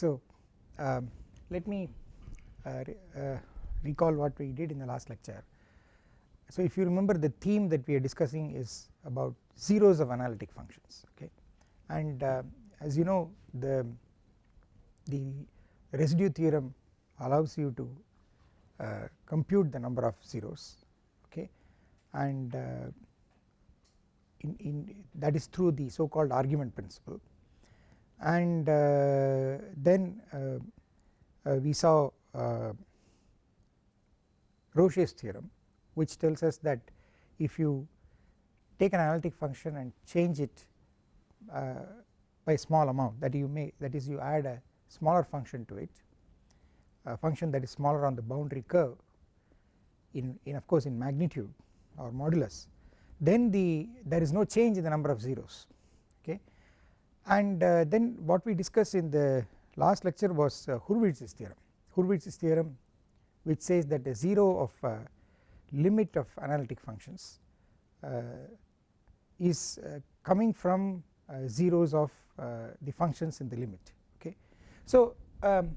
so um, let me uh, re uh, recall what we did in the last lecture. So if you remember the theme that we are discussing is about zeros of analytic functions okay? And uh, as you know the the residue theorem allows you to uh, compute the number of zeros okay? And uh, in, in that is through the so called argument principle and uh, then uh, uh, we saw Rouché's theorem which tells us that if you take an analytic function and change it by small amount that you may that is you add a smaller function to it a function that is smaller on the boundary curve in, in of course in magnitude or modulus then the there is no change in the number of zeros and uh, then what we discussed in the last lecture was uh, Hurwitz's theorem. Hurwitz's theorem which says that the 0 of uh, limit of analytic functions uh, is uh, coming from uh, zeros of the functions in the limit. Okay. So um,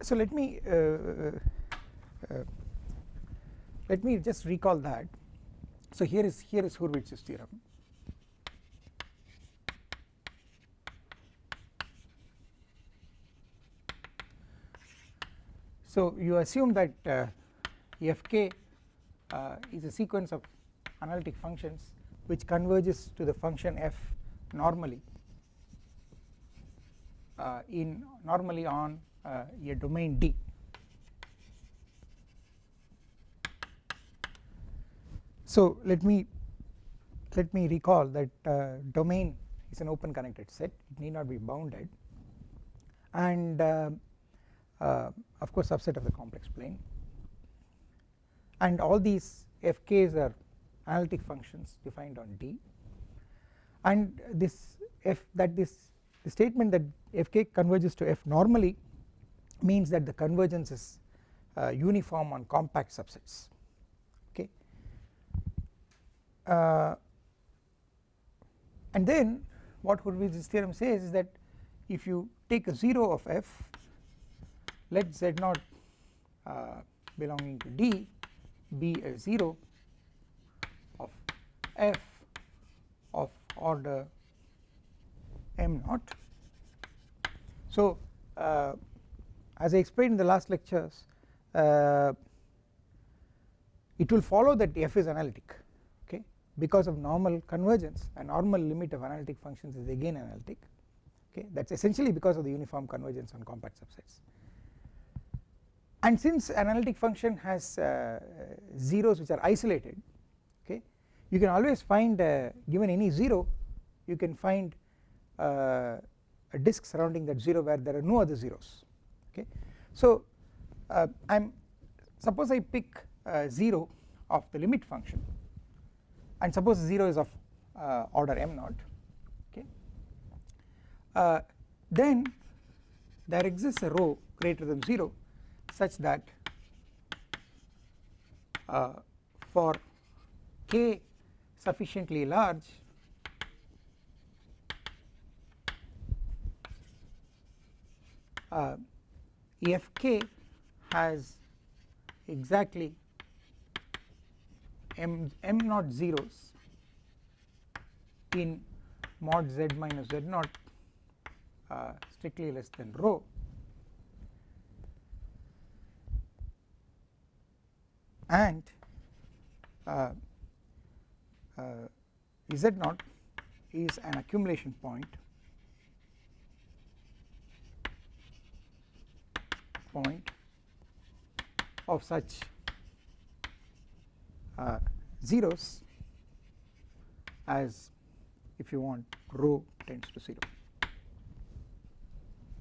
so let me let me just recall that. So here is here is Hurwitz's theorem So you assume that uh, fk uh, is a sequence of analytic functions which converges to the function f normally uh, in normally on uh, a domain D. So let me let me recall that uh, domain is an open connected set it need not be bounded and uh, of course subset of the complex plane. And all these fk's are analytic functions defined on D. And this f that this the statement that fk converges to f normally means that the convergence is uh, uniform on compact subsets. Okay. Uh, and then what Hurwitz's theorem says is that if you take a 0 of f let z naught uh, belonging to D be a 0 of f of order m naught. So uh, as I explained in the last lectures uh, it will follow that f is analytic okay because of normal convergence a normal limit of analytic functions is again analytic okay that is essentially because of the uniform convergence on compact subsets and since analytic function has uh, zeros which are isolated okay you can always find uh, given any 0 you can find uh, a disk surrounding that 0 where there are no other zeros okay. So I am suppose I pick 0 of the limit function and suppose 0 is of order m naught okay then there exists a rho greater than 0 such that uh, for k sufficiently large uh, fk has exactly m m naught zeros in mod z minus z naught uh, strictly less than rho and uh, uh, Z naught is an accumulation point point of such uh, zeros as if you want rho tends to 0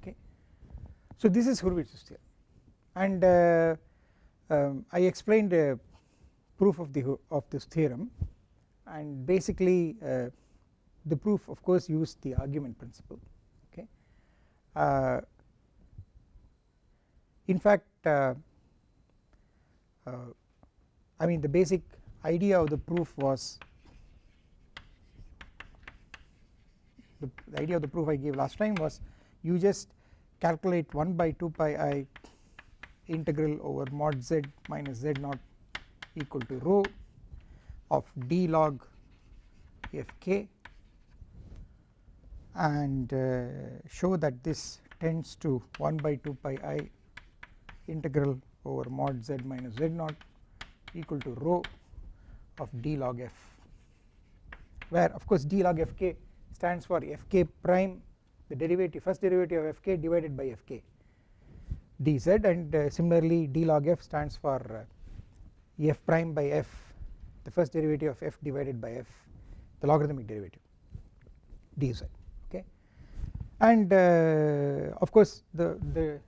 okay. So this is Hurwitz's theorem and uh, um, I explained a proof of the of this theorem and basically uh, the proof of course used the argument principle okay. Uh, in fact uh, uh, I mean the basic idea of the proof was the, the idea of the proof I gave last time was you just calculate 1 by 2 pi i integral over mod z minus z naught equal to rho of d log fk and uh, show that this tends to 1 by 2 pi i integral over mod z minus z naught equal to rho of d log f where of course d log fk stands for fk prime the derivative first derivative of fk divided by fk dz and uh, similarly d log f stands for uh, f prime by f the first derivative of f divided by f the logarithmic derivative dz okay? And uh, of course the the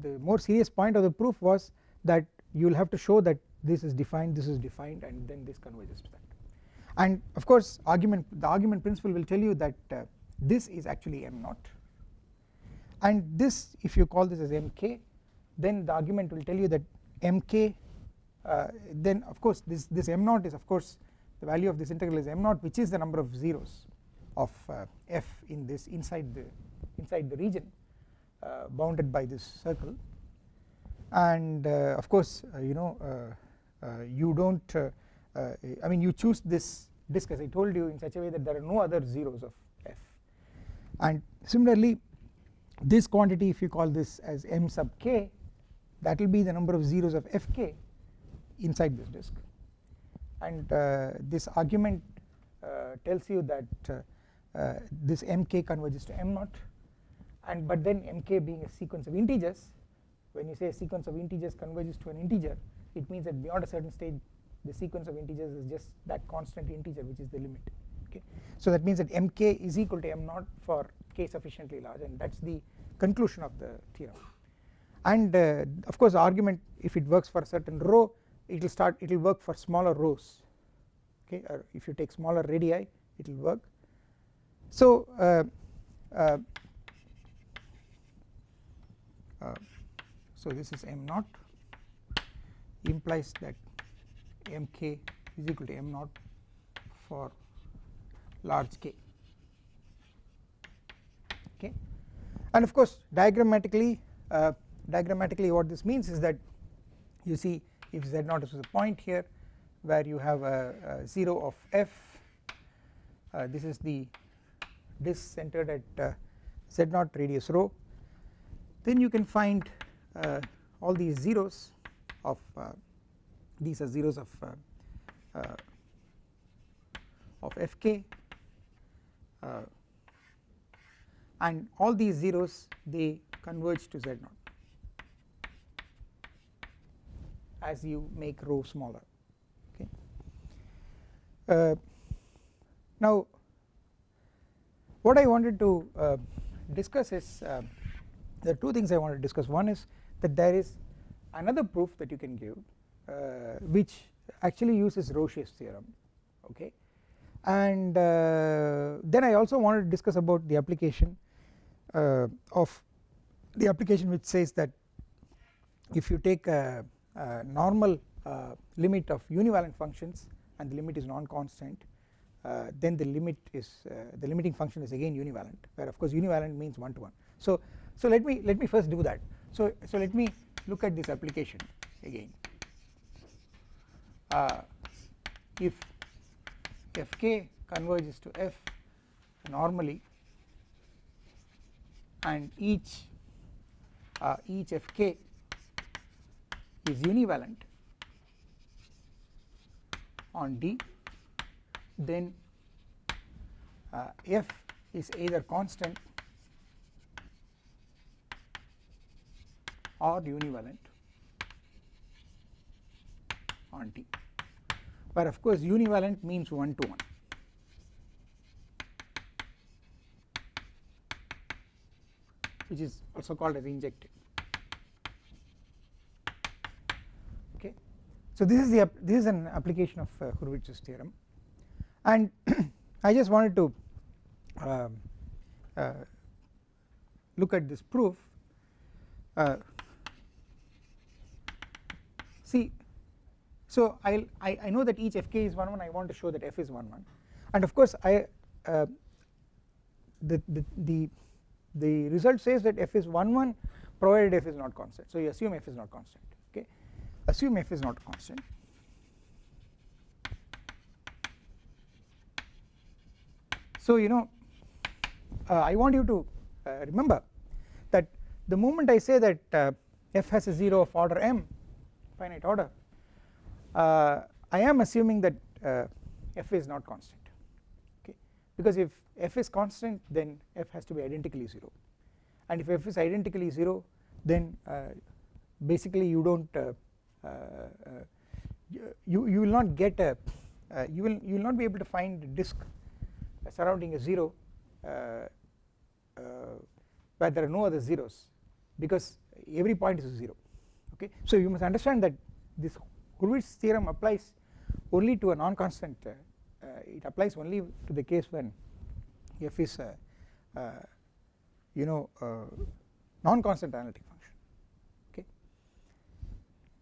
the more serious point of the proof was that you will have to show that this is defined this is defined and then this converges to that. And of course argument the argument principle will tell you that uh, this is actually m naught and this if you call this as mk then the argument will tell you that mk uh, then of course this this m naught is of course the value of this integral is m naught which is the number of zeros of uh, f in this inside the inside the region uh, bounded by this circle. And uh, of course uh, you know you do not I mean you choose this disk as I told you in such a way that there are no other zeros of f. And similarly this quantity if you call this as m sub k that will be the number of zeros of fk inside this disk. And uh, this argument uh, tells you that uh, uh this mk converges to m naught. And but then mk being a sequence of integers when you say a sequence of integers converges to an integer it means that beyond a certain stage the sequence of integers is just that constant integer which is the limit. Okay. So that means that mk is equal to m naught for k sufficiently large and that is the conclusion of the theorem. And uh, of course the argument if it works for a certain rho it will start it will work for smaller rhos. Okay or if you take smaller radii it will work. So uh, uh, uh, so this is m naught. Implies that mk is equal to m naught for large k okay. And of course diagrammatically uh, diagrammatically what this means is that you see if z0 is a point here where you have a, a 0 of f uh, this is the disk centered at uh, z0 radius rho then you can find uh, all these zeros of uh, these are zeros of uh, of fk and all these zeros they converge to z naught as you make rho smaller okay. Uh, now what I wanted to uh, discuss is uh, there are two things I want to discuss one is that there is another proof that you can give uh, which actually uses Rouché's theorem okay and uh, then I also wanted to discuss about the application of the application which says that if you take a, a normal uh, limit of univalent functions and the limit is non-constant uh, then the limit is uh, the limiting function is again univalent where of course univalent means one to one. So so let me let me first do that. So so let me look at this application again. Uh, if fk converges to f normally and each uh, each fk is univalent on D. Then uh, f is either constant or univalent on T where of course univalent means 1 to 1 which is also called as injective okay. So this is the this is an application of uh, Hurwitz's theorem. And I just wanted to uh, uh, look at this proof. Uh, see so I'll, I, I know that each fk is 1 1 I want to show that f is 1 1 and of course I uh, the, the, the, the result says that f is 1 1 provided f is not constant. So you assume f is not constant okay? Assume f is not constant. So you know uh, I want you to uh, remember that the moment I say that uh, f has a 0 of order m finite order uh, I am assuming that uh, f is not constant because if f is constant then f has to be identically 0 and if f is identically 0 then uh, basically you do not you, you will not get a you will you will not be able to find a disk surrounding a 0 where there are no other zeros because every point is a 0 okay. So you must understand that this Hurwitz theorem applies only to a non-constant uh, uh, it applies only to the case when f is a, uh, you know non-constant analytic function okay.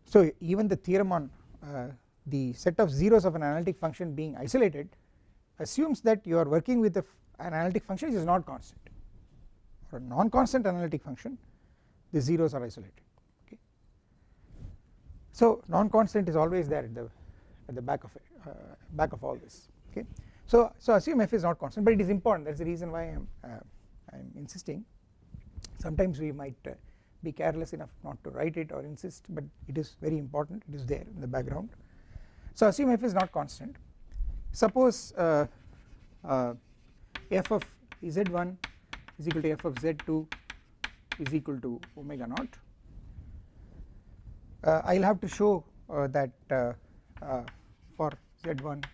So even the theorem on uh, the set of zeros of an analytic function being isolated assumes that you are working with an analytic function which is not constant for a non-constant analytic function the zeros are isolated okay. So non-constant is always there at the at the back of it, uh, back of all this okay. So so assume f is not constant but it is important. That is the reason why I am uh, I am insisting. Sometimes we might uh, be careless enough not to write it or insist but it is very important. It is there in the background. So assume f is not constant. Suppose uh, uh, f of z1 is equal to f of z2 is equal to omega naught. Uh, I will have to show uh, that uh, uh, for z1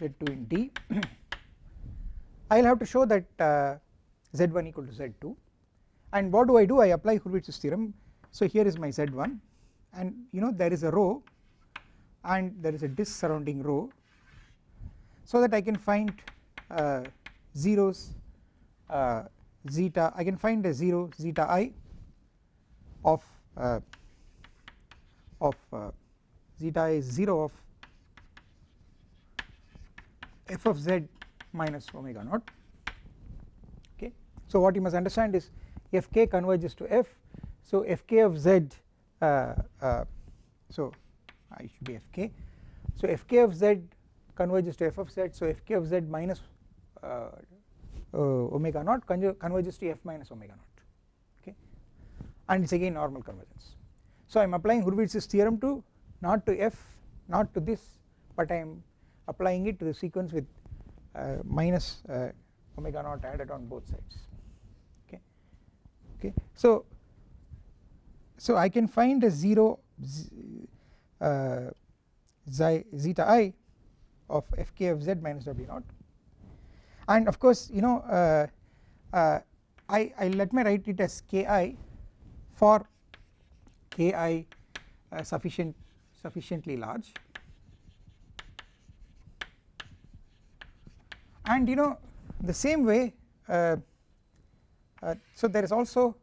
z2 in D. I will have to show that uh, z1 equal to z2 and what do I do? I apply Hurwitz's theorem. So here is my z1 and you know there is a rho and there is a disk surrounding rho so that I can find uh, zeros uh, zeta I can find a 0 zeta i of uh, of uh, zeta i is 0 of f of z minus omega naught. Okay. So what you must understand is fk converges to f. So fk of z uh, uh, so I should be fk so fk of z converges to f of z. So fk of z minus uh, uh, omega naught converges to f minus omega naught. Okay. And it is again normal convergence. So I am applying Hurwitz's theorem to not to f not to this but I am applying it to the sequence with uh, minus uh, omega naught added on both sides. Okay? Okay? So so I can find a 0 uh, zeta i of fk of z minus w naught. And of course you know uh, uh, I, I let me write it as ki for ki uh, sufficient sufficiently large and you know the same way uh, uh, so there is also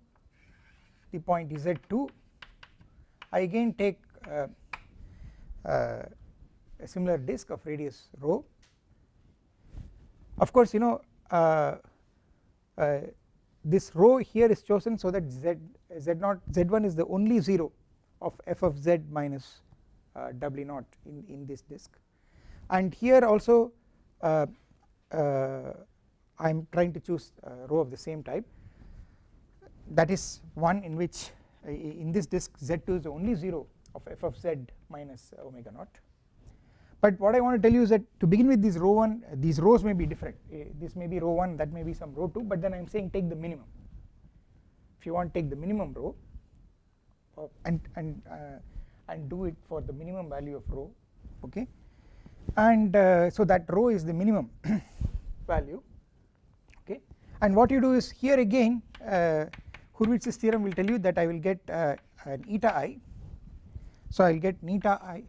the point z2 I again take uh, a similar disk of radius rho. Of course you know uh, uh, this rho here is chosen so that z z0 z1 is the only 0 of f of z minus uh, w0 in, in this disk. And here also uh, uh, I am trying to choose a rho of the same type. That is one in which uh, in this disk z2 is only 0 of f of z minus omega naught. But what I want to tell you is that to begin with this rho 1 these rhos may be different. Uh, this may be rho 1 that may be some rho 2 but then I am saying take the minimum. If you want take the minimum rho uh, and and uh, and do it for the minimum value of rho okay and uh, so that rho is the minimum value okay? And what you do is here again uh, Hurwitz's theorem will tell you that I will get uh, an eta i. So I will get neta i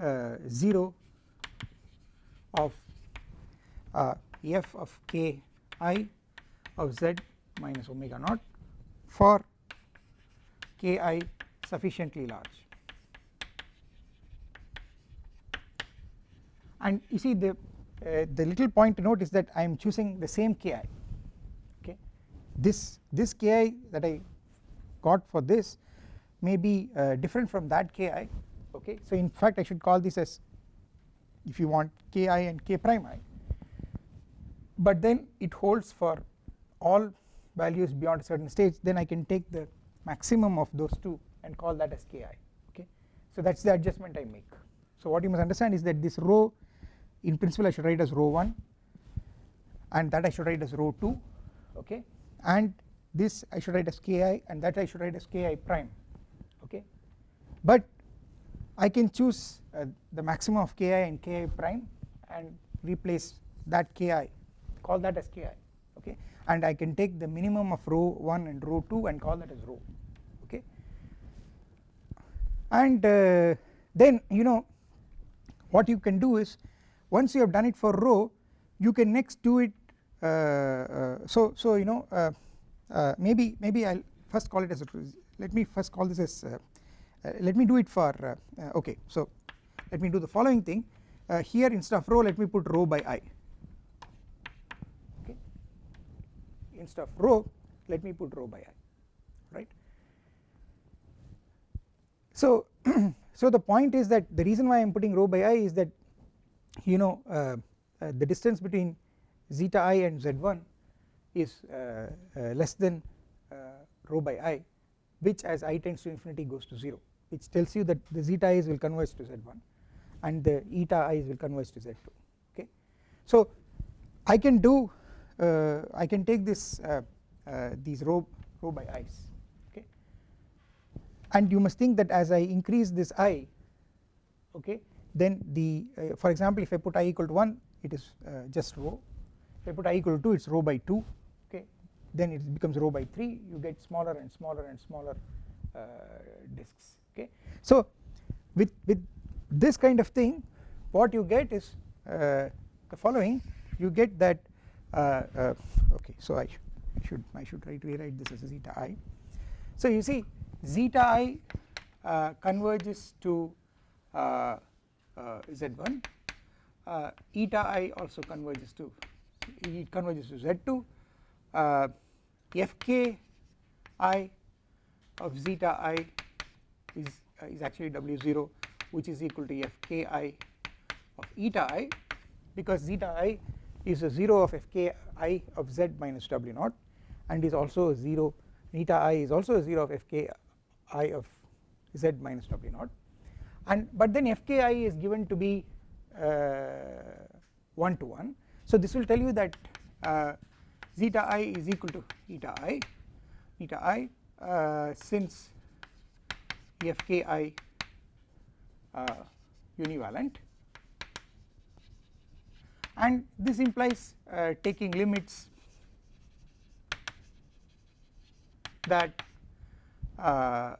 uh, 0 of uh, f of k i of z minus omega naught for k i sufficiently large and you see the uh, the little point to note is that I am choosing the same ki okay? This this ki that I got for this may be uh, different from that ki okay? So in fact I should call this as if you want ki and k prime i. But then it holds for all values beyond a certain stage. Then I can take the maximum of those two and call that as ki okay? So that is the adjustment I make. So what you must understand is that this rho in principle I should write as rho 1 and that I should write as rho 2 okay? And this I should write as ki and that I should write as ki prime okay? But I can choose uh, the maximum of ki and ki prime and replace that ki call that as ki okay? And I can take the minimum of rho 1 and rho 2 and call that as rho okay? And uh, then you know what you can do is once you have done it for rho you can next do it uh, uh, so so you know uh, uh, maybe maybe I'll first call it as a let me first call this as uh, uh, let me do it for okay so let me do the following thing. Here instead of rho let me put rho by i. Okay. Instead of rho let me put rho by i right? So so the point is that the reason why I am putting rho by i is that you know uh, uh, the distance between zeta i and z1 is uh, less than rho by i which as i tends to infinity goes to 0 which tells you that the zeta i's will converge to z1 and the eta i's will converge to z2 okay. So I can do uh, I can take this uh, uh, these rho rho by i's okay and you must think that as I increase this i okay then the uh, for example if I put i equal to 1 it is uh, just rho. If I put i equal to 2 it is rho by 2 okay? Then it becomes rho by 3 you get smaller and smaller and smaller uh, disks okay. So with, with this kind of thing what you get is the following. You get that okay so I, should I should try to rewrite this as zeta i. So you see zeta i uh, converges to uh, uh, z1 uh, eta i also converges to it converges to z2 uh, fk i of zeta i is uh, is actually w0 which is equal to fk i of eta i because zeta i is a 0 of fk i of z minus w naught and is also a 0 eta i is also a 0 of fk i of z minus w naught and but then fki is given to be uh, 1 to 1 so this will tell you that uh, zeta i is equal to eta i. Eta i uh, since fki uh, univalent. And this implies uh, taking limits that uh,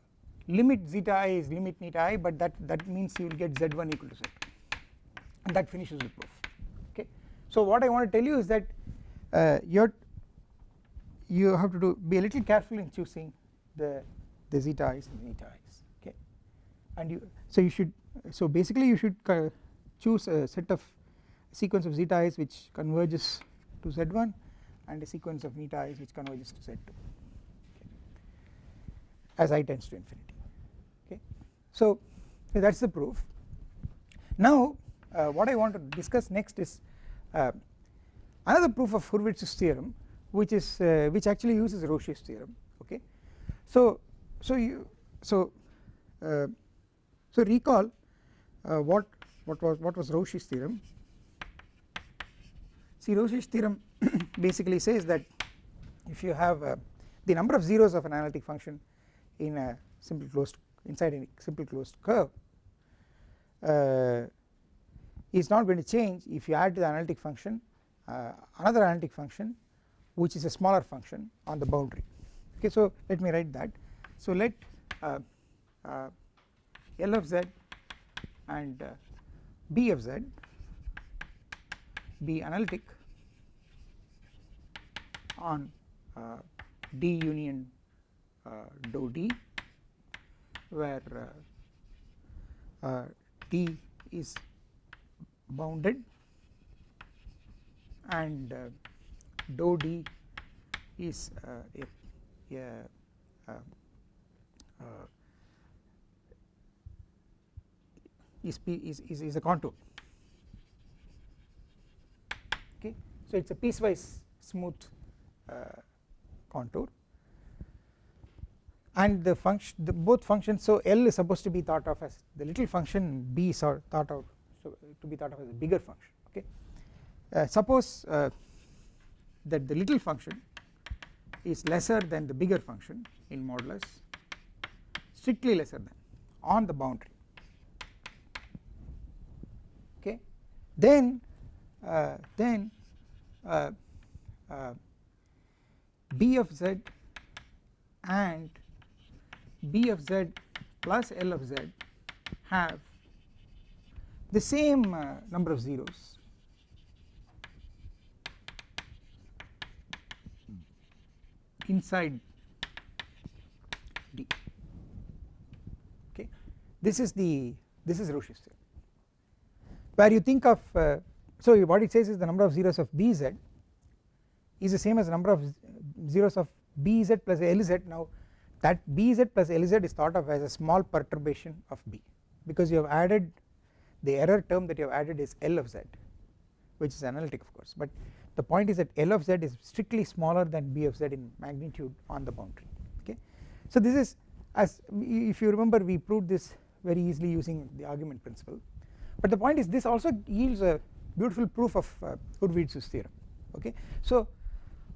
limit zeta i is limit neta i but that that means you will get z1 equal to z and that finishes the proof okay. So what I want to tell you is that uh, you you have to do be a little careful in choosing the the zeta i's and the neta i's okay? And you so you should so basically you should choose a set of sequence of zeta i's which converges to z1 and a sequence of neta i's which converges to z2 okay, as i tends to infinity so that is the proof. Now uh, what I want to discuss next is uh, another proof of Hurwitz's theorem which is uh, which actually uses Rouché's theorem okay. So so you so uh, so recall uh, what what was what was Rouché's theorem see Rouché's theorem basically says that if you have uh, the number of zeros of an analytic function in a simple closed inside a simple closed curve uh, is not going to change if you add to the analytic function uh, another analytic function which is a smaller function on the boundary. Okay so let me write that. So let uh, uh L of z and uh, B of z be analytic on uh, D union dou D where uh, uh, t is bounded and uh, dou d is a, a uh, is, is, is, is a contour. Okay? So it is a piecewise smooth uh, contour and the function the both functions so L is supposed to be thought of as the little function B is thought of so to be thought of as a bigger function okay? Uh, suppose uh, that the little function is lesser than the bigger function in modulus strictly lesser than on the boundary okay? Then uh, then uh, uh, b of z and b of z plus l of z have the same uh, number of zeros. Inside D. Okay? This is the this is Rouché's theorem. Where you think of uh, so what it says is the number of zeros of Bz is the same as the number of zeros of Bz plus Lz now that Bz plus Lz is thought of as a small perturbation of B because you have added the error term that you have added is L of z which is analytic of course but the point is that L of z is strictly smaller than B of z in magnitude on the boundary okay. So this is as if you remember we proved this very easily using the argument principle but the point is this also yields a beautiful proof of uh, Hurwitz's theorem okay. So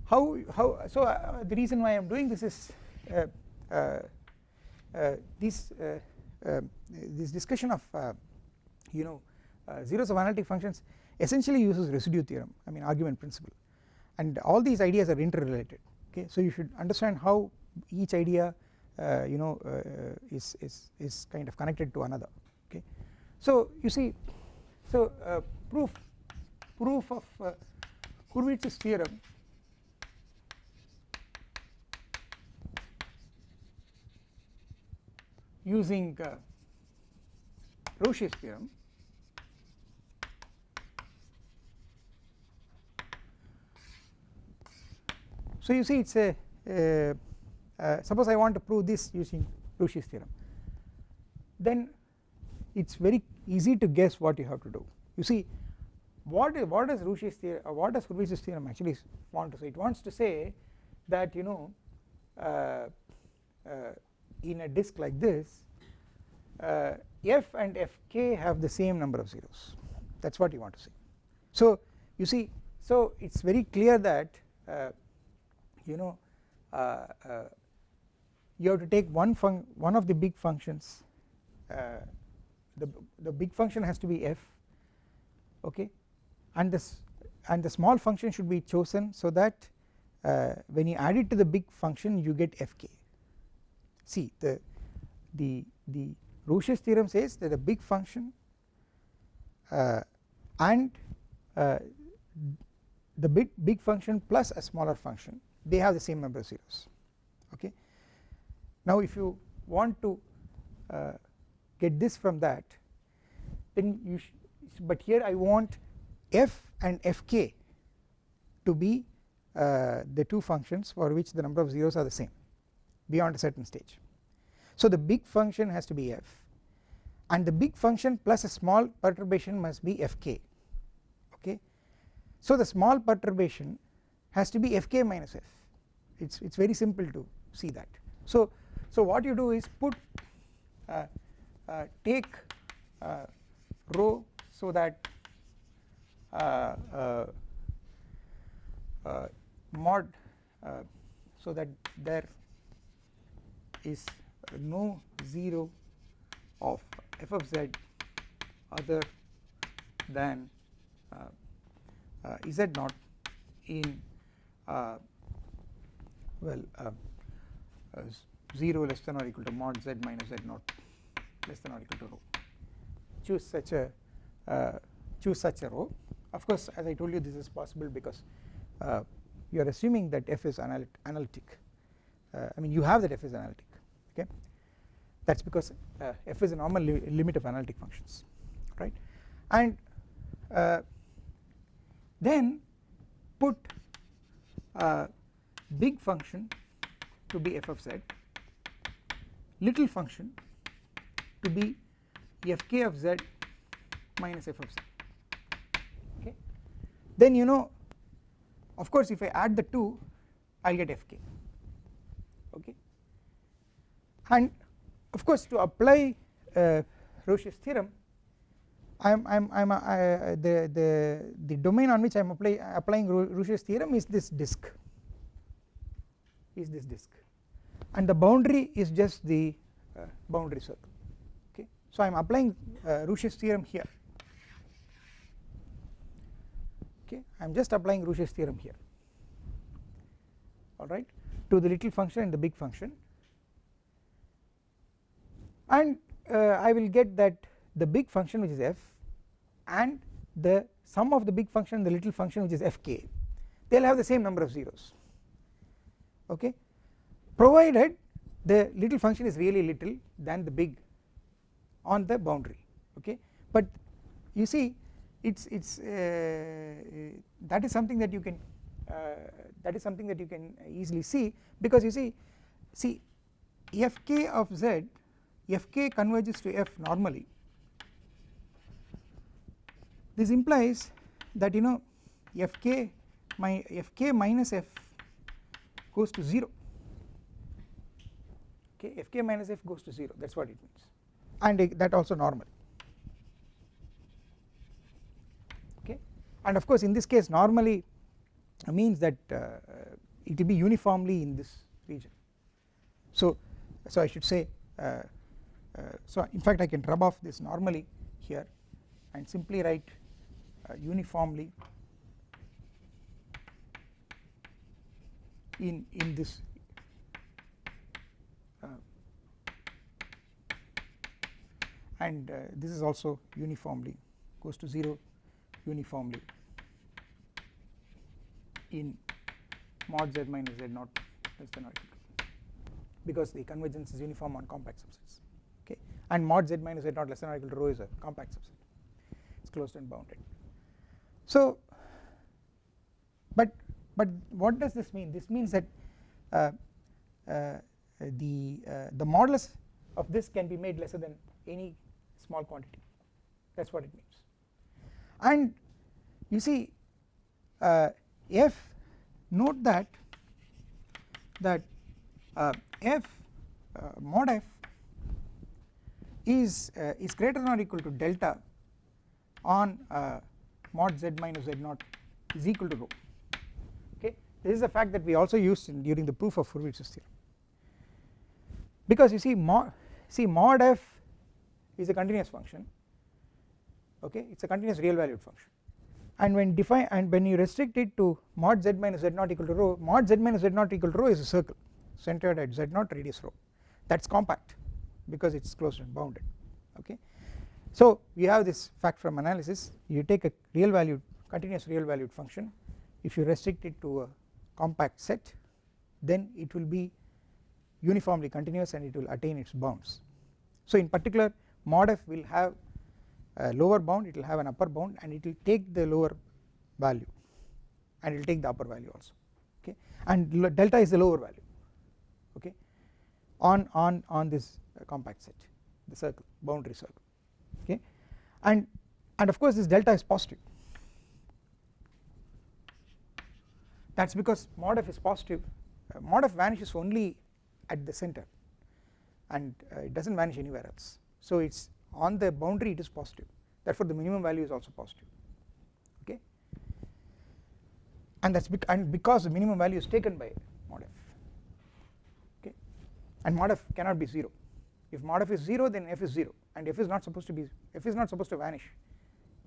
how how so uh, the reason why I am doing this is uh, this uh, uh, this discussion of you know zeros of analytic functions essentially uses residue theorem I mean argument principle and all these ideas are interrelated okay so you should understand how each idea uh, you know uh, is, is, is kind of connected to another okay. So you see so uh, proof proof of uh, Hurwitz's theorem using uh, theorem. So you see it is a uh, uh, suppose I want to prove this using Rouché's theorem. Then it is very easy to guess what you have to do. You see what is what does Rouché's theorem uh, what does Hurwitz's theorem actually want to say? It wants to say that you know uh, uh, in a disk like this uh, f and fk have the same number of zeros. That is what you want to see. so you see so it is very clear that you know uh, uh, you have to take one func one of the big functions uh, the the big function has to be f okay? And this and the small function should be chosen so that uh, when you add it to the big function you get fk see the the the Rouché's theorem says that a big function uh, and uh, the big big function plus a smaller function they have the same number of zeros okay. Now if you want to uh, get this from that then you but here I want f and fk to be uh, the two functions for which the number of zeros are the same beyond a certain stage. So the big function has to be f and the big function plus a small perturbation must be fk okay. So the small perturbation has to be fk minus f it's it's very simple to see that so so what you do is put uh, uh, take uh, rho so that uh, uh, uh, mod so that there is no 0 of f of z other than z naught in well uh, uh, 0 less than or equal to mod z minus z naught less than or equal to rho. Choose such a uh, choose such a rho. Of course as I told you this is possible because uh, you are assuming that f is analytic. Uh, I mean you have that f is analytic okay? That is because uh, f is a normal li limit of analytic functions right? And uh, then put uh, big function to be f of z little function to be fk of z minus f of z. Okay? Then you know of course if I add the two I will get fk okay and of course to apply uh, Rouché's theorem I am I am I am uh, the the the domain on which I am apply, applying Rouché's theorem is this disk. Is this disk. And the boundary is just the uh, boundary circle. Okay? So I am applying uh, Rouché's theorem here. Okay? I am just applying Rouché's theorem here. Alright? To the little function and the big function and uh, I will get that the big function which is f and the sum of the big function and the little function which is fk. They will have the same number of zeros. Okay? Provided the little function is really little than the big on the boundary. Okay? But you see it's it's uh, that is something that you can uh, that is something that you can easily see because you see see fk of z fk converges to f normally. This implies that you know fk my fk minus f goes to 0 okay fk minus f goes to 0 that is what it means. And that also normal. Okay? And of course in this case normally means that uh, it will be uniformly in this region. So so I should say uh, uh, so in fact I can rub off this normally here and simply write uh, uniformly in in this uh, and uh, this is also uniformly goes to 0 uniformly in mod z minus z naught less than or equal because the convergence is uniform on compact subsets okay and mod z minus z naught less than or equal to rho is a compact subset. It is closed and bounded. So but but what does this mean? This means that uh, uh, the uh, the modulus of this can be made lesser than any small quantity. That is what it means. And you see uh, f note that that uh, f uh, mod f is uh, is greater than or equal to delta on uh, mod z minus z naught is equal to rho. Okay? This is a fact that we also used in during the proof of Hurwitz's theorem. Because you see mod see mod f is a continuous function. Okay? It is a continuous real valued function. And when define and when you restrict it to mod z minus z naught equal to rho mod z minus z naught equal to rho is a circle centered at z naught radius rho. That is compact because it is closed and bounded okay? So we have this fact from analysis. You take a real valued continuous real valued function. If you restrict it to a compact set then it will be uniformly continuous and it will attain its bounds. So in particular mod f will have a lower bound it will have an upper bound and it will take the lower value and it will take the upper value also okay? And delta is the lower value okay? On on on this compact set the circle boundary circle okay? And and of course this delta is positive. That is because mod f is positive. Uh, mod f vanishes only at the center and uh, it does not vanish anywhere else. So it is on the boundary it is positive. Therefore the minimum value is also positive okay? And that is bec and because the minimum value is taken by mod f okay? And mod f cannot be 0 if mod f is 0 then f is 0 and f is not supposed to be f is not supposed to vanish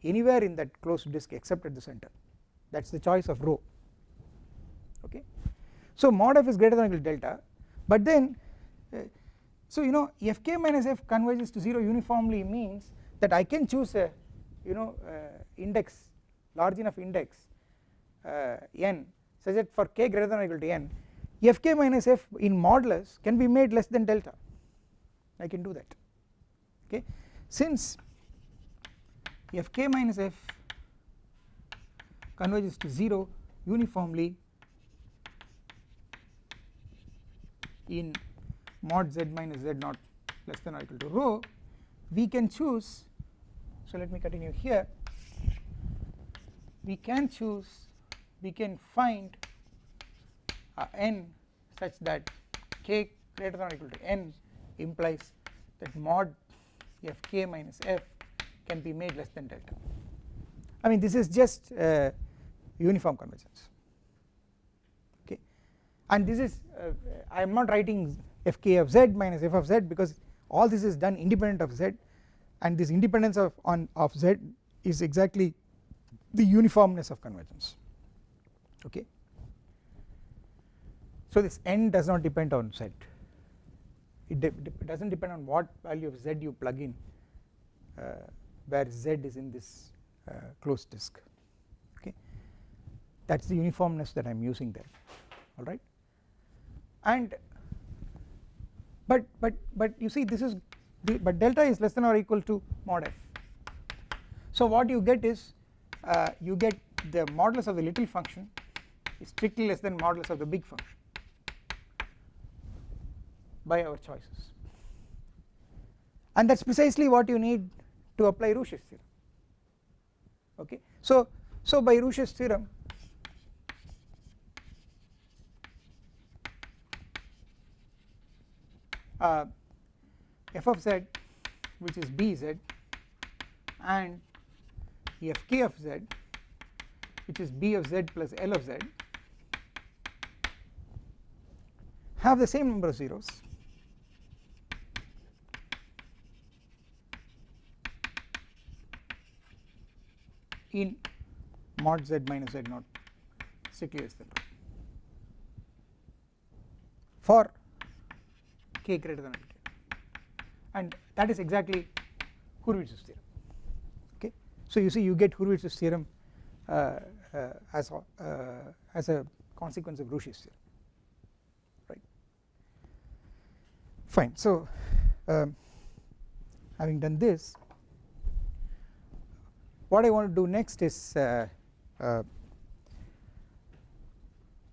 anywhere in that closed disk except at the center. That is the choice of rho okay. So mod f is greater than equal to delta but then uh, so you know fk minus f converges to 0 uniformly means that I can choose a you know uh, index large enough index uh, n such that for k greater than or equal to n fk minus f in modulus can be made less than delta I can do that. Okay? Since fk minus f converges to 0 uniformly in mod z minus z naught less than or equal to rho we can choose so let me continue here. We can choose we can find n such that k greater than or equal to n implies that mod f k minus f can be made less than delta. I mean this is just uh, uniform convergence. Okay? And this is uh, I am not writing fk of z minus f of z because all this is done independent of z. And this independence of on of z is exactly the uniformness of convergence. Okay? So this n does not depend on z it de does not depend on what value of z you plug in uh, where z is in this uh, closed disk okay? That is the uniformness that I am using there alright? And but but but you see this is but delta is less than or equal to mod f. So what you get is uh, you get the modulus of the little function is strictly less than modulus of the big function by our choices. And that is precisely what you need to apply Rouché's theorem. Okay? So so by Rouché's theorem uh, f of z which is bz and fk of z which is b of z plus l of z have the same number of zeros in mod z minus z naught. Strictly less for k greater than k and that is exactly Hurwitz's theorem. Okay? So you see you get Hurwitz's theorem uh, uh, as uh, as a consequence of Rouché's theorem. Right? Fine. So um, having done this what I want to do next is uh, uh,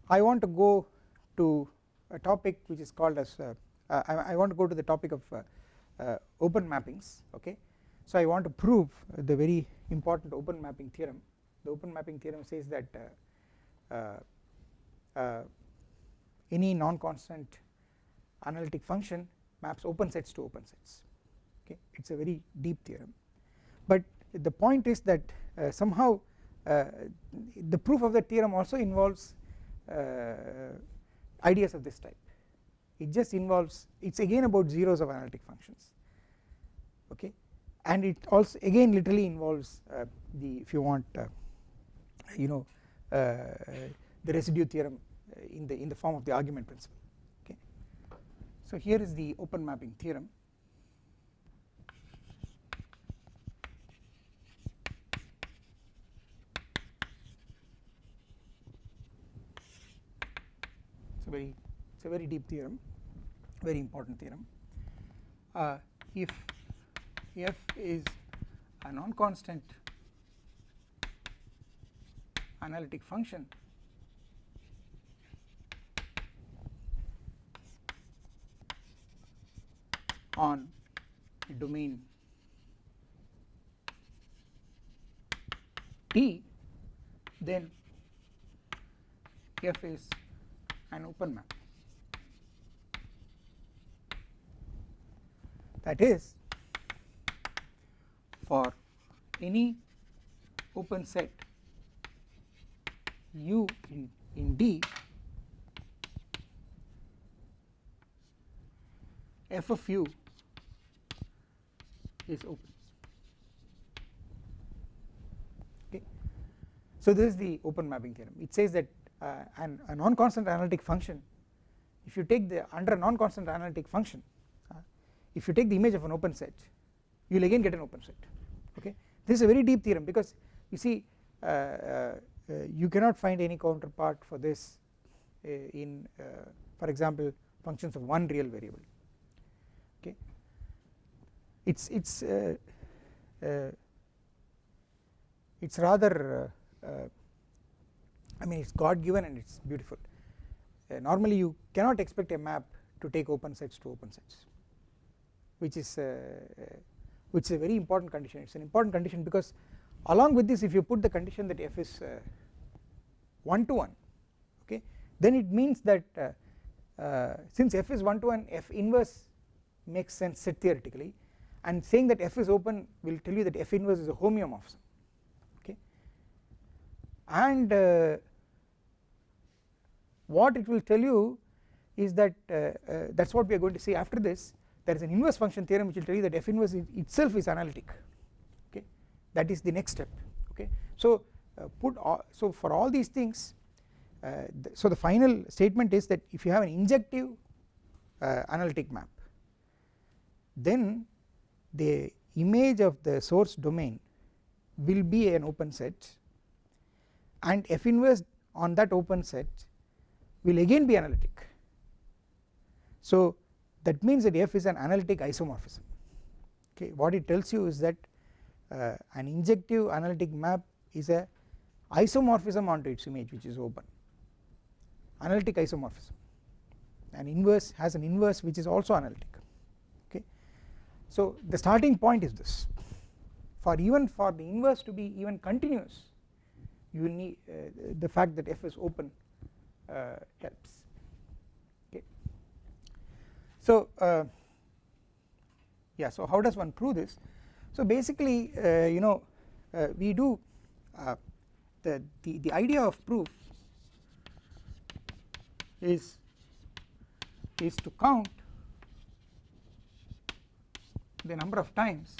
I want to go to a topic which is called as uh, I, I, want to go to the topic of open mappings okay? So I want to prove the very important open mapping theorem. The open mapping theorem says that any non-constant analytic function maps open sets to open sets okay? It is a very deep theorem. But the point is that uh, somehow uh, the proof of the theorem also involves uh, ideas of this type. It just involves it is again about zeros of analytic functions okay? And it also again literally involves uh, the if you want uh, you know the residue theorem in the in the form of the argument principle okay? So here is the open mapping theorem very it is a very deep theorem very important theorem. Uh, if f is a non-constant analytic function on domain T then f is an open map. That is for any open set u in, in D f of u is open. Okay? So this is the open mapping theorem. It says that uh, and a non-constant analytic function if you take the under a non-constant analytic function uh, if you take the image of an open set you will again get an open set okay? This is a very deep theorem because you see uh, uh you cannot find any counterpart for this uh, in uh, for example functions of one real variable okay? It's it's it's rather I mean it is God given and it is beautiful. Uh, normally you cannot expect a map to take open sets to open sets which is uh, which is a very important condition. It is an important condition because along with this if you put the condition that f is uh, 1 to 1 okay then it means that uh, uh, since f is 1 to 1 f inverse makes sense set theoretically. And saying that f is open will tell you that f inverse is a homeomorphism okay. And uh, what it will tell you is that uh, uh, that is what we are going to see after this. There is an inverse function theorem which will tell you that f inverse itself is analytic okay? That is the next step okay? So uh, put all, so for all these things uh, th so the final statement is that if you have an injective uh, analytic map then the image of the source domain will be an open set and f inverse on that open set will again be analytic. So that means that f is an analytic isomorphism. Okay what it tells you is that uh, an injective analytic map is a isomorphism onto its image which is open. Analytic isomorphism. An inverse has an inverse which is also analytic. So the starting point is this. For even for the inverse to be even continuous you need uh, the fact that f is open helps. Okay. So uh, yeah so how does one prove this? So basically uh, you know uh, we do uh, the, the the idea of proof is is to count the number of times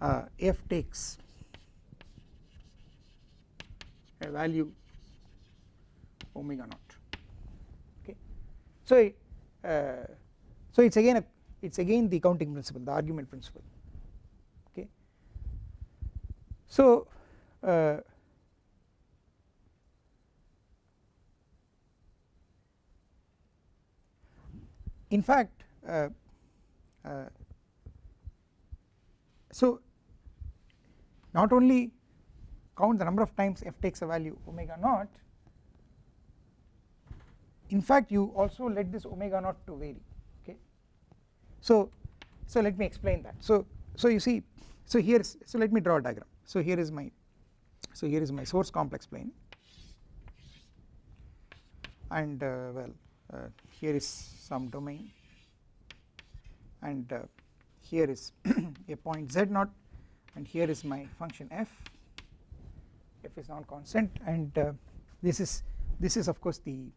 uh, f takes a value omega naught. Okay? So uh, so it's again a it's again the counting principle the argument principle. Okay? So uh, in fact uh, uh, so not only count the number of times f takes a value omega naught. In fact you also let this omega naught to vary okay? So so let me explain that. So so you see so here so let me draw a diagram. So here is my so here is my source complex plane. And uh, well uh, here is some domain. And uh, here is a point z naught. And here is my function f f is non constant and uh, this is this is of course the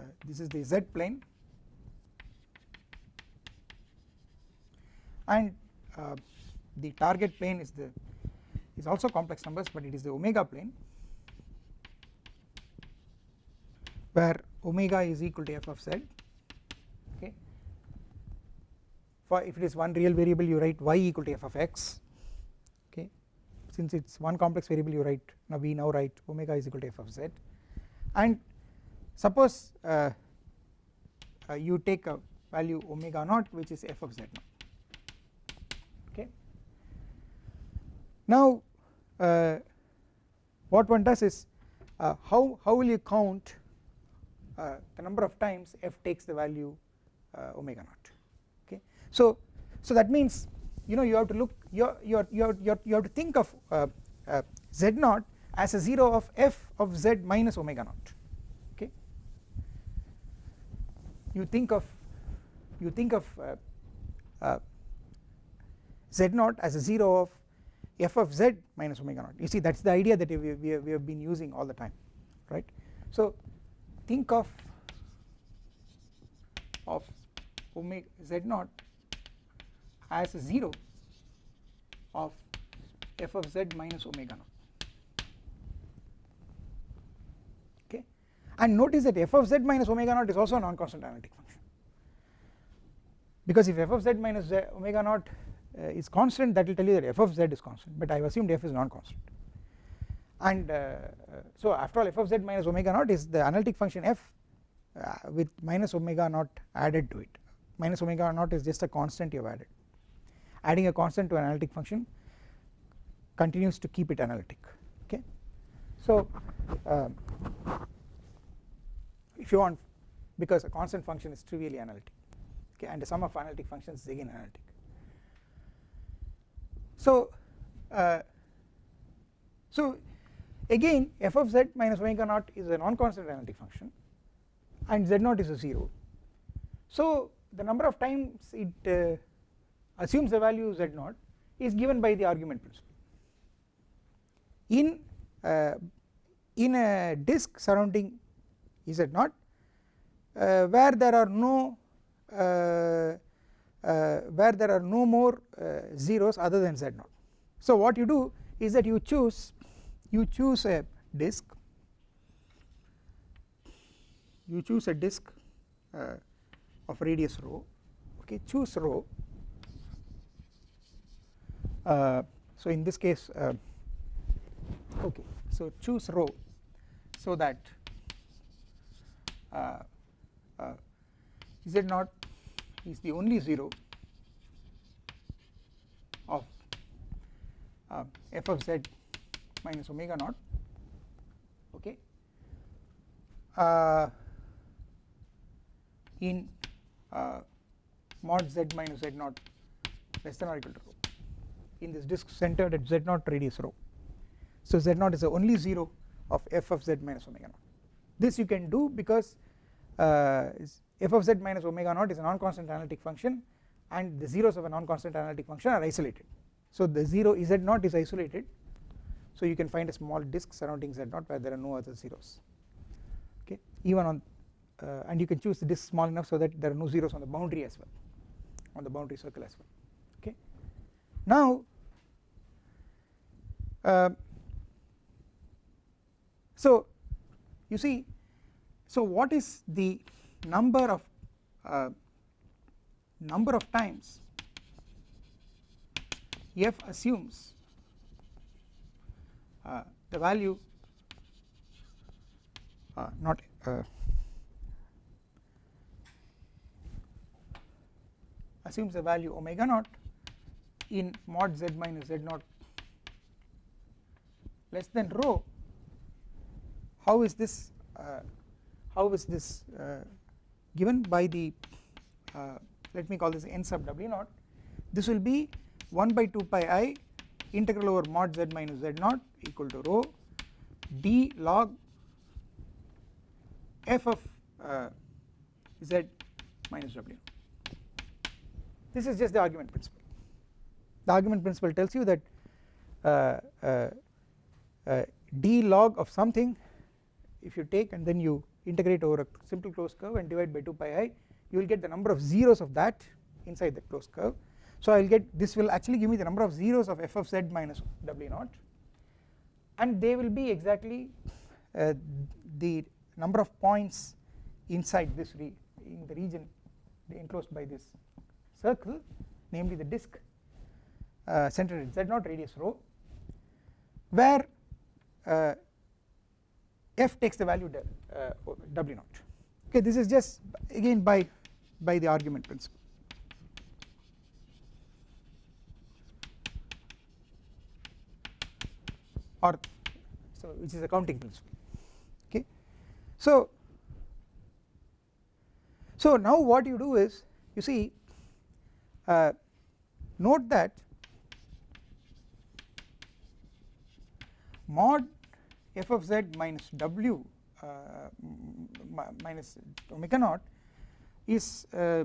uh, this is the z plane. And uh, the target plane is the is also complex numbers but it is the omega plane where omega is equal to f of z okay? For if it is one real variable you write y equal to f of x since it is one complex variable you write now we now write omega is equal to f of z. And suppose uh, uh, you take a value omega naught which is f of z naught. Okay? Now uh, what one does is uh, how how will you count uh, the number of times f takes the value uh, omega naught? Okay? So so that means you know you have to look you you you you have to think of uh, z naught as a 0 of f of z minus omega naught okay? You think of you think of uh, uh, z naught as a 0 of f of z minus omega naught. You see that is the idea that we, we, we have been using all the time right? So think of of omega z naught as 0 of f of z minus omega naught. Okay? And notice that f of z minus omega naught is also a non-constant analytic function. Because if f of z minus z omega naught uh, is constant that will tell you that f of z is constant. But I have assumed f is non-constant. And uh, uh, so after all f of z minus omega naught is the analytic function f uh, with minus omega naught added to it. Minus omega naught is just a constant you have added adding a constant to an analytic function continues to keep it analytic okay. So um, if you want because a constant function is trivially analytic okay and the sum of analytic functions is again analytic. So uh, so again f of z minus omega naught is a non-constant analytic function and z naught is a 0 so the number of times it uh, assumes the value z naught is given by the argument principle. In uh, in a disk surrounding z naught uh, where there are no uh, uh, where there are no more uh, zeros other than z naught. So what you do is that you choose you choose a disk you choose a disk uh, of radius rho okay choose rho so in this case uh, okay. So choose rho so that uh, uh, z naught is the only 0 of uh, f of z minus omega naught okay? Uh, in uh, mod z minus z naught less than or equal to rho in this disk centered at z naught radius rho. So z naught is the only 0 of f of z minus omega naught. This you can do because uh, f of z minus omega naught is a non-constant analytic function and the zeros of a non-constant analytic function are isolated. So the 0 z naught is isolated. So you can find a small disk surrounding z naught where there are no other zeros. Okay? Even on uh, and you can choose the disk small enough so that there are no zeros on the boundary as well on the boundary circle as well now uh, so you see so what is the number of uh, number of times f assumes uh, the value uh, not uh, assumes the value omega naught in mod z minus z naught less than rho how is this uh, how is this uh, given by the uh, let me call this n sub w naught? This will be 1 by 2 pi i integral over mod z minus z naught equal to rho d log f of uh, z minus w. This is just the argument principle the argument principle tells you that uh, uh, uh, d log of something if you take and then you integrate over a simple closed curve and divide by 2 pi i you will get the number of zeros of that inside the closed curve. So I will get this will actually give me the number of zeros of f of z minus w naught. And they will be exactly uh, the number of points inside this in the region enclosed by this circle namely the disk uh, centered at z naught radius rho where uh, f takes the value del, uh, w naught. Okay this is just again by by the argument principle. Or so which is a counting principle. Okay so so now what you do is you see uh, note that mod f of z minus w uh, minus omega naught is uh,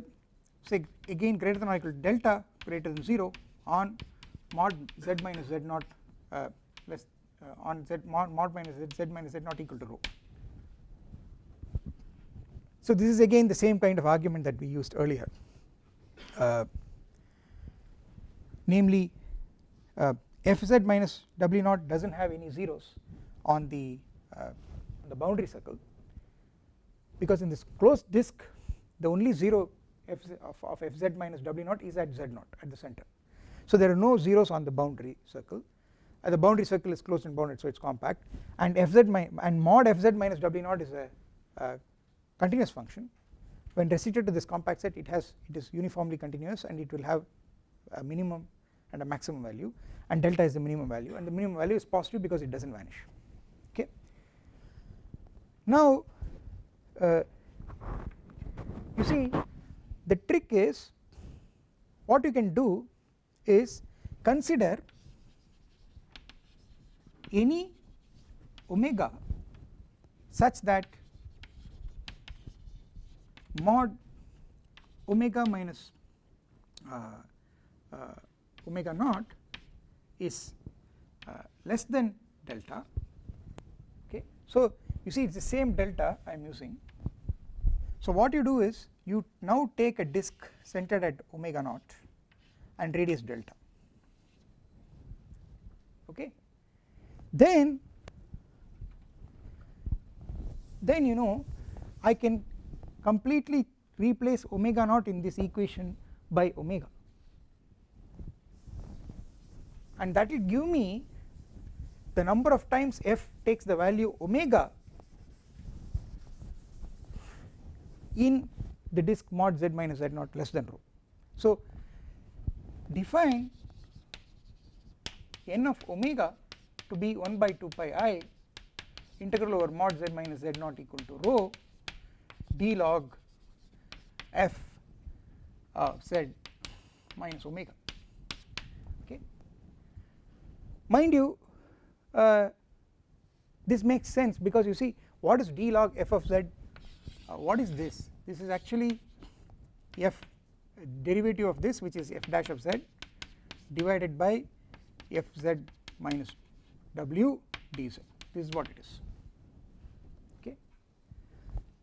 say again greater than or equal to delta greater than 0 on mod z minus z naught uh, less uh, on z mod, mod minus z, z minus z naught equal to rho. So this is again the same kind of argument that we used earlier uh, namely uh, fz minus w naught does not have any zeros on the uh, the boundary circle because in this closed disk the only 0 f of, of fz minus w naught is at z naught at the center. So there are no zeros on the boundary circle. Uh, the boundary circle is closed and bounded so it is compact. And fz and mod fz minus w naught is a, a continuous function. When restricted to this compact set it has it is uniformly continuous and it will have a minimum and a maximum value and delta is the minimum value and the minimum value is positive because it does not vanish okay. Now uh, you see the trick is what you can do is consider any omega such that mod omega minus uh, uh, omega naught is uh, less than delta. Okay. So you see it is the same delta I am using. So what you do is you now take a disk centered at omega naught and radius delta. Okay? Then then you know I can completely replace omega naught in this equation by omega and that will give me the number of times f takes the value omega in the disk mod z minus z naught less than rho. So define n of omega to be 1 by 2 pi i integral over mod z minus z naught equal to rho d log f of z minus omega okay. Mind you uh, this makes sense because you see what is d log f of z? Uh, what is this? This is actually f derivative of this which is f dash of z divided by f z minus w dz this is what it is. Okay?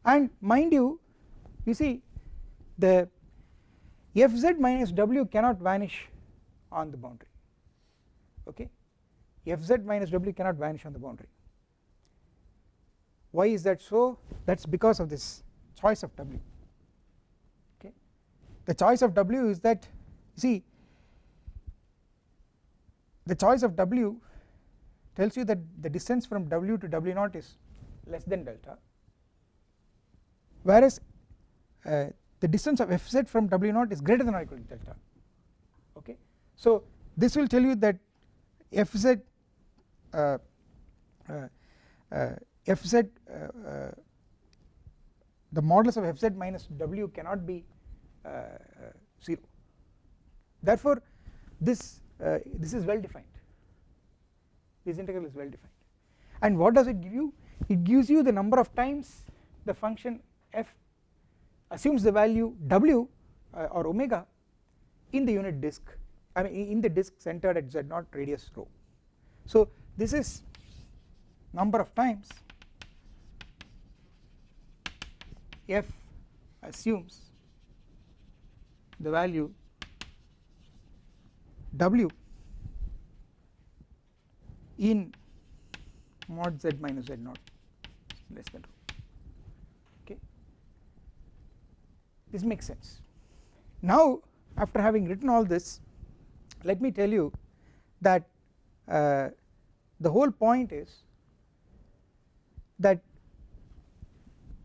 And mind you you see the fz minus w cannot vanish on the boundary. Okay fz minus w cannot vanish on the boundary. Why is that so? That is because of this choice of w. Okay. The choice of w is that see the choice of w tells you that the distance from w to w naught is less than delta. Whereas uh, the distance of fz from w naught is greater than or equal to delta. Okay. So this will tell you that fz fz uh, uh, the modulus of fz minus w cannot be 0 therefore this this is well defined. This integral is well defined. And what does it give you? It gives you the number of times the function f assumes the value w uh, or omega in the unit disk I mean in the disk centered at z naught radius rho. So this is number of times f assumes the value w in mod z minus z naught. Less than okay? This makes sense. Now after having written all this let me tell you that uh, the whole point is that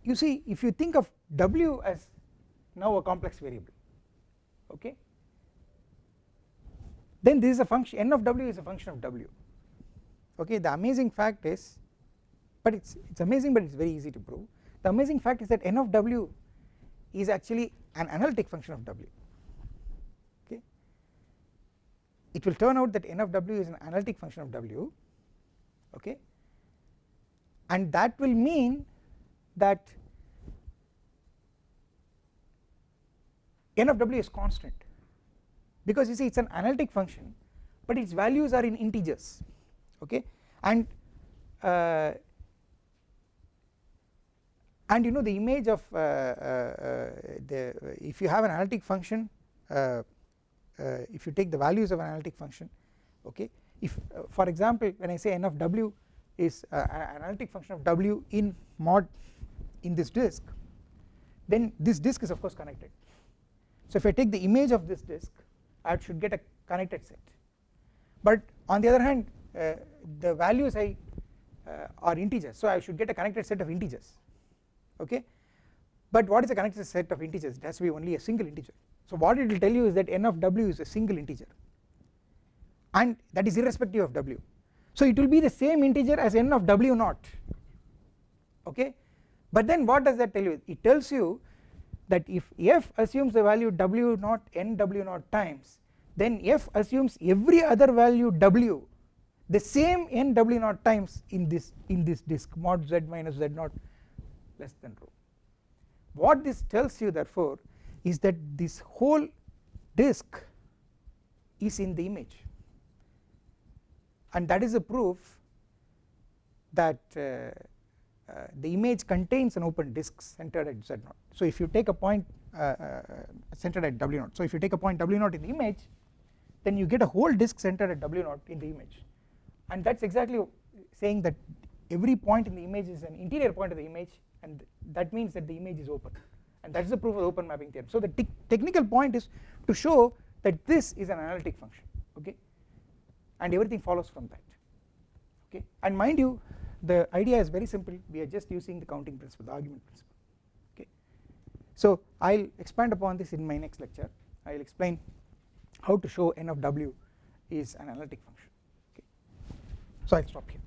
you see if you think of w as now a complex variable okay then this is a function n of w is a function of w okay. The amazing fact is but it's it's amazing but it's very easy to prove. The amazing fact is that n of w is actually an analytic function of w okay. It will turn out that n of w is an analytic function of w okay? And that will mean that n of w is constant. Because you see it is an analytic function but its values are in integers okay? And uh, and you know the image of uh, uh, the if you have an analytic function uh, uh, if you take the values of an analytic function okay if for example when I say n of w is an analytic function of w in mod in this disk then this disk is of course connected. So if I take the image of this disk I should get a connected set. But on the other hand uh, the values I uh, are integers so I should get a connected set of integers okay? But what is a connected set of integers? It has to be only a single integer. So what it will tell you is that n of w is a single integer and that is irrespective of w. So it will be the same integer as n of w naught okay? But then what does that tell you? It tells you that if f assumes the value w naught n w naught times then f assumes every other value w the same n w naught times in this in this disk mod z minus z naught less than rho. What this tells you therefore is that this whole disk is in the image and that is a proof that uh, uh, the image contains an open disk centered at z naught. So if you take a point uh, centered at w0 so if you take a point w0 in the image then you get a whole disk centered at w0 in the image and that is exactly saying that every point in the image is an interior point of the image and that means that the image is open and that is the proof of the open mapping theorem. So the te technical point is to show that this is an analytic function okay and everything follows from that. Okay? And mind you the idea is very simple. We are just using the counting principle the argument principle. Okay? So I will expand upon this in my next lecture. I will explain how to show n of w is an analytic function. Okay? So I will stop here